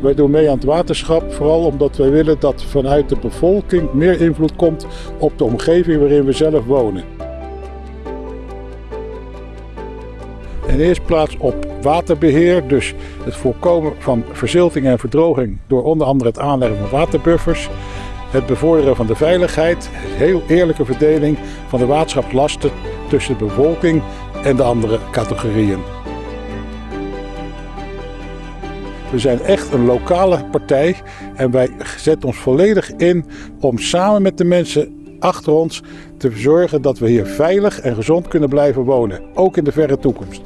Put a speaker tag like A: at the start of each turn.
A: Wij doen mee aan het waterschap, vooral omdat wij willen dat vanuit de bevolking meer invloed komt op de omgeving waarin we zelf wonen. In eerste plaats op waterbeheer, dus het voorkomen van verzilting en verdroging door onder andere het aanleggen van waterbuffers. Het bevorderen van de veiligheid, heel eerlijke verdeling van de waterschapslasten tussen de bevolking en de andere categorieën. We zijn echt een lokale partij en wij zetten ons volledig in om samen met de mensen achter ons te zorgen dat we hier veilig en gezond kunnen blijven wonen, ook in de verre toekomst.